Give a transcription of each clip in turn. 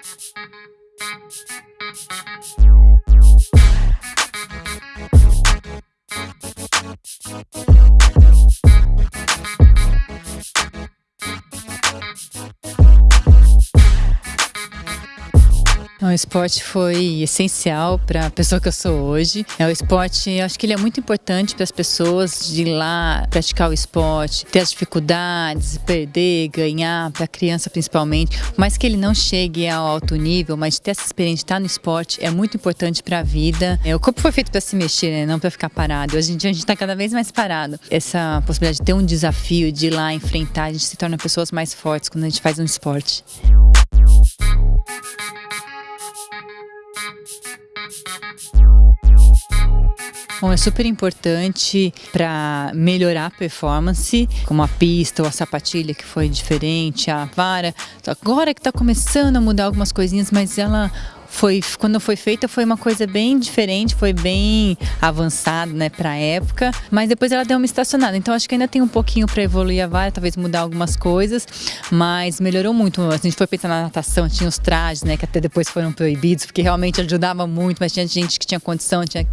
Thank you. O esporte foi essencial para a pessoa que eu sou hoje. É o esporte, acho que ele é muito importante para as pessoas de ir lá praticar o esporte, ter as dificuldades, perder, ganhar, para a criança principalmente. Mas que ele não chegue ao alto nível, mas ter essa experiência de estar no esporte é muito importante para a vida. É, o corpo foi feito para se mexer, né? não para ficar parado. Hoje em dia a gente está cada vez mais parado. Essa possibilidade de ter um desafio, de ir lá enfrentar, a gente se torna pessoas mais fortes quando a gente faz um esporte. Bom, é super importante para melhorar a performance, como a pista ou a sapatilha que foi diferente, a vara. Agora que está começando a mudar algumas coisinhas, mas ela foi quando foi feita foi uma coisa bem diferente, foi bem avançado, né, para época, mas depois ela deu uma estacionada. Então acho que ainda tem um pouquinho para evoluir a vara, talvez mudar algumas coisas, mas melhorou muito. A gente foi pensar na natação, tinha os trajes, né, que até depois foram proibidos, porque realmente ajudava muito, mas tinha gente que tinha condição, tinha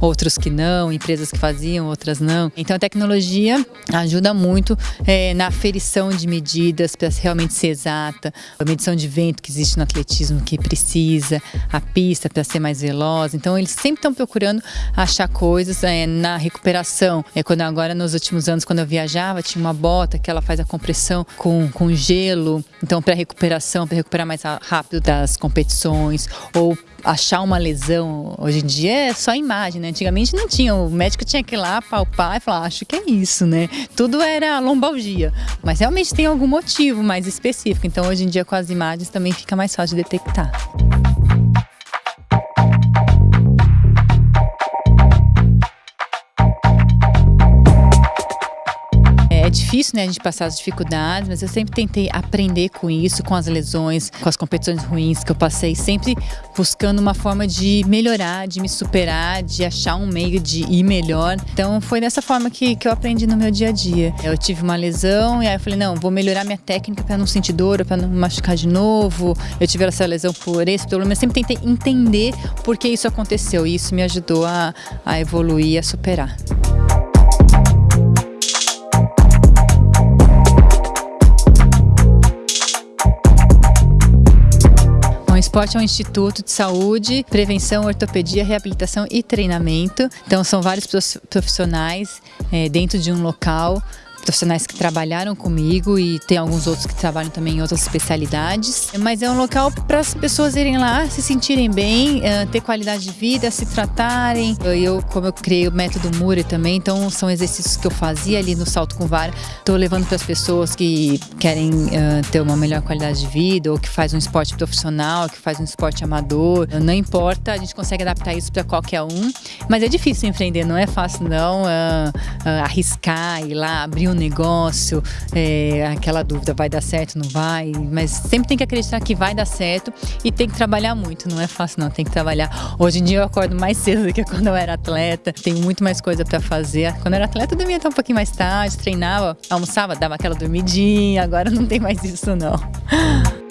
outros que não, empresas que faziam, outras não. Então a tecnologia ajuda muito é, na aferição de medidas para realmente ser exata, a medição de vento que existe no atletismo que precisa, a pista para ser mais veloz. Então eles sempre estão procurando achar coisas é, na recuperação. É quando agora nos últimos anos quando eu viajava tinha uma bota que ela faz a compressão com, com gelo. Então para recuperação, para recuperar mais rápido das competições ou achar uma lesão hoje em dia é só imagem, né? Antigamente não tinha, o médico tinha que ir lá palpar e falar, acho que é isso, né? Tudo era lombalgia, mas realmente tem algum motivo mais específico. Então hoje em dia com as imagens também fica mais fácil de detectar. Difícil, né, a gente passar as dificuldades, mas eu sempre tentei aprender com isso, com as lesões, com as competições ruins que eu passei, sempre buscando uma forma de melhorar, de me superar, de achar um meio de ir melhor. Então foi dessa forma que, que eu aprendi no meu dia a dia. Eu tive uma lesão e aí eu falei, não, vou melhorar minha técnica para não sentir dor, para não machucar de novo. Eu tive essa lesão por esse problema. Eu sempre tentei entender por que isso aconteceu e isso me ajudou a, a evoluir, a superar. Esporte é um instituto de saúde, prevenção, ortopedia, reabilitação e treinamento. Então são vários profissionais é, dentro de um local profissionais que trabalharam comigo e tem alguns outros que trabalham também em outras especialidades. Mas é um local para as pessoas irem lá, se sentirem bem, eh, ter qualidade de vida, se tratarem. Eu, como eu criei o método Mure também, então são exercícios que eu fazia ali no salto com vara. Estou levando para as pessoas que querem uh, ter uma melhor qualidade de vida ou que faz um esporte profissional, que faz um esporte amador. Não importa, a gente consegue adaptar isso para qualquer um. Mas é difícil empreender, não é fácil não uh, arriscar ir lá abrir um negócio, é, aquela dúvida, vai dar certo, não vai? Mas sempre tem que acreditar que vai dar certo e tem que trabalhar muito, não é fácil não, tem que trabalhar. Hoje em dia eu acordo mais cedo do que quando eu era atleta, tenho muito mais coisa para fazer. Quando eu era atleta eu dormia até um pouquinho mais tarde, treinava, almoçava, dava aquela dormidinha, agora não tem mais isso não.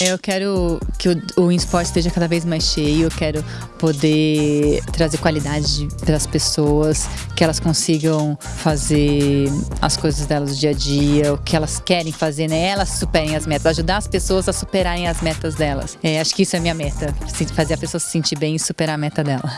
Eu quero que o, o esporte esteja cada vez mais cheio, eu quero poder trazer qualidade para as pessoas, que elas consigam fazer as coisas delas do dia a dia, o que elas querem fazer, né? Elas superem as metas, ajudar as pessoas a superarem as metas delas. É, acho que isso é minha meta, fazer a pessoa se sentir bem e superar a meta dela.